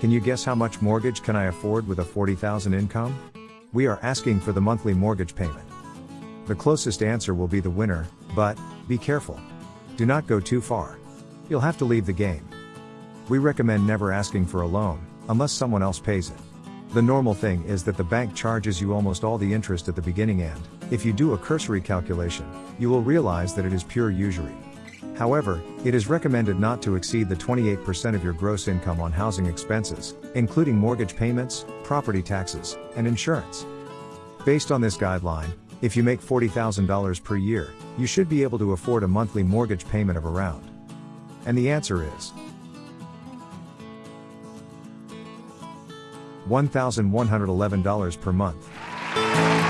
Can you guess how much mortgage can I afford with a 40,000 income? We are asking for the monthly mortgage payment. The closest answer will be the winner, but be careful. Do not go too far. You'll have to leave the game. We recommend never asking for a loan, unless someone else pays it. The normal thing is that the bank charges you almost all the interest at the beginning and, if you do a cursory calculation, you will realize that it is pure usury. However, it is recommended not to exceed the 28% of your gross income on housing expenses, including mortgage payments, property taxes, and insurance. Based on this guideline, if you make $40,000 per year, you should be able to afford a monthly mortgage payment of around. And the answer is $1,111 per month.